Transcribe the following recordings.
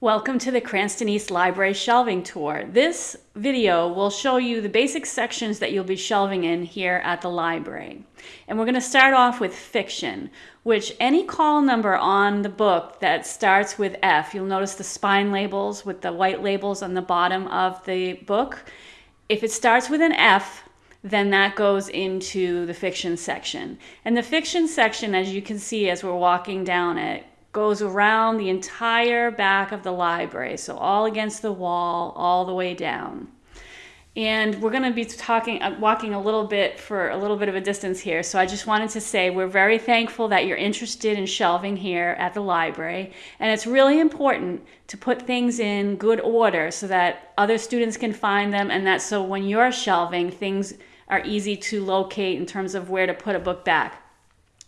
Welcome to the Cranston East Library shelving tour. This video will show you the basic sections that you'll be shelving in here at the library. And we're going to start off with fiction, which any call number on the book that starts with F, you'll notice the spine labels with the white labels on the bottom of the book. If it starts with an F, then that goes into the fiction section. And the fiction section, as you can see as we're walking down it, goes around the entire back of the library, so all against the wall, all the way down. And we're going to be talking, uh, walking a little bit for a little bit of a distance here. So I just wanted to say we're very thankful that you're interested in shelving here at the library. And it's really important to put things in good order so that other students can find them and that so when you're shelving, things are easy to locate in terms of where to put a book back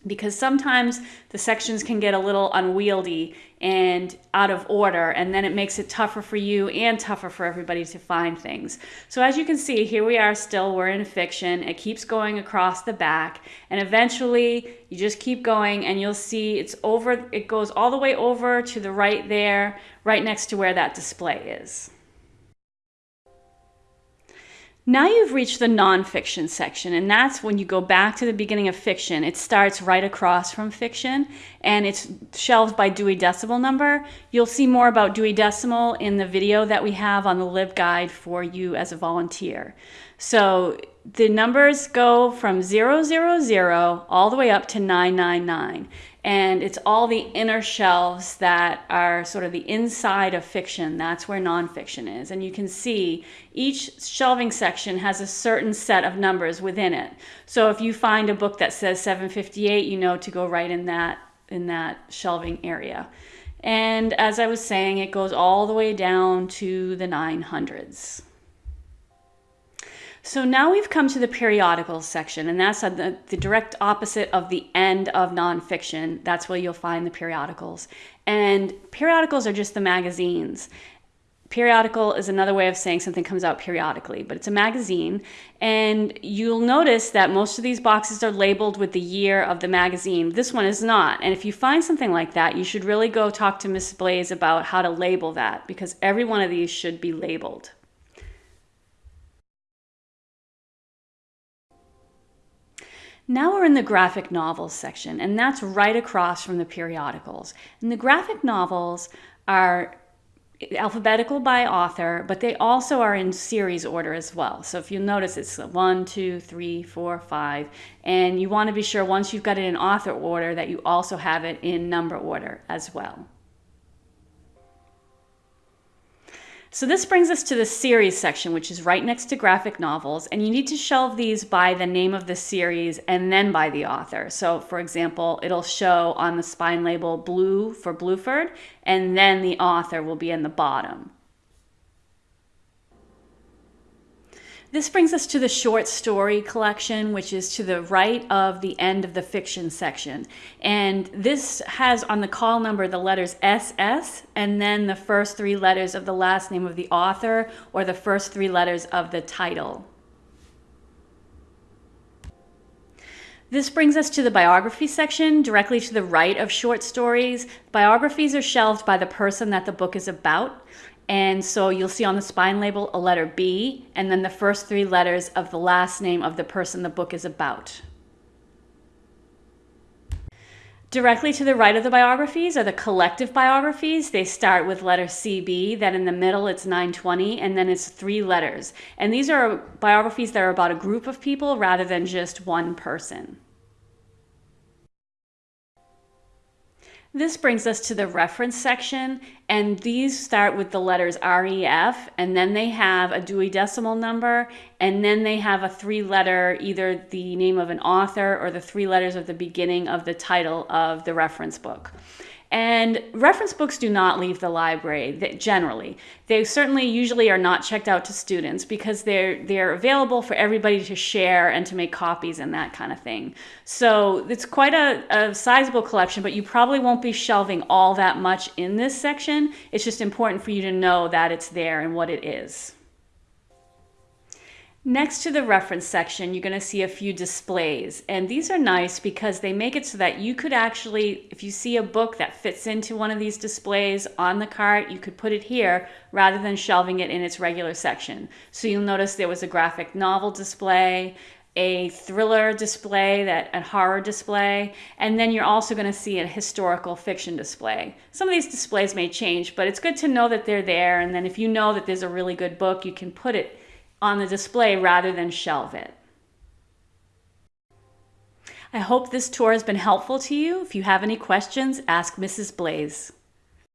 because sometimes the sections can get a little unwieldy and out of order and then it makes it tougher for you and tougher for everybody to find things. So as you can see here we are still we're in fiction it keeps going across the back and eventually you just keep going and you'll see it's over it goes all the way over to the right there right next to where that display is. Now you've reached the nonfiction section, and that's when you go back to the beginning of fiction. It starts right across from fiction, and it's shelved by Dewey Decimal Number. You'll see more about Dewey Decimal in the video that we have on the LibGuide for you as a volunteer. So the numbers go from 000 all the way up to 999 and it's all the inner shelves that are sort of the inside of fiction. That's where nonfiction is. And you can see each shelving section has a certain set of numbers within it. So if you find a book that says 758, you know to go right in that in that shelving area. And as I was saying, it goes all the way down to the 900s. So now we've come to the periodicals section, and that's the, the direct opposite of the end of nonfiction. That's where you'll find the periodicals. And periodicals are just the magazines. Periodical is another way of saying something comes out periodically, but it's a magazine. And you'll notice that most of these boxes are labeled with the year of the magazine. This one is not. And if you find something like that, you should really go talk to Miss Blaze about how to label that because every one of these should be labeled. Now we're in the graphic novels section, and that's right across from the periodicals. And the graphic novels are alphabetical by author, but they also are in series order as well. So if you notice, it's one, two, three, four, five, and you want to be sure once you've got it in author order that you also have it in number order as well. So this brings us to the series section, which is right next to graphic novels, and you need to shelve these by the name of the series and then by the author. So for example, it'll show on the spine label blue for Bluford, and then the author will be in the bottom. This brings us to the short story collection, which is to the right of the end of the fiction section. And this has on the call number the letters SS and then the first three letters of the last name of the author or the first three letters of the title. This brings us to the biography section, directly to the right of short stories. Biographies are shelved by the person that the book is about. And so you'll see on the spine label a letter B and then the first three letters of the last name of the person the book is about. Directly to the right of the biographies are the collective biographies. They start with letter CB, then in the middle it's 920, and then it's three letters. And these are biographies that are about a group of people rather than just one person. This brings us to the reference section, and these start with the letters REF, and then they have a Dewey Decimal Number, and then they have a three letter, either the name of an author or the three letters of the beginning of the title of the reference book. And reference books do not leave the library generally. They certainly usually are not checked out to students because they're they're available for everybody to share and to make copies and that kind of thing. So it's quite a, a sizable collection, but you probably won't be shelving all that much in this section. It's just important for you to know that it's there and what it is. Next to the reference section, you're going to see a few displays. And these are nice because they make it so that you could actually, if you see a book that fits into one of these displays on the cart, you could put it here rather than shelving it in its regular section. So you'll notice there was a graphic novel display, a thriller display, that a horror display, and then you're also going to see a historical fiction display. Some of these displays may change, but it's good to know that they're there. And then if you know that there's a really good book, you can put it on the display rather than shelve it. I hope this tour has been helpful to you. If you have any questions, ask Mrs. Blaze.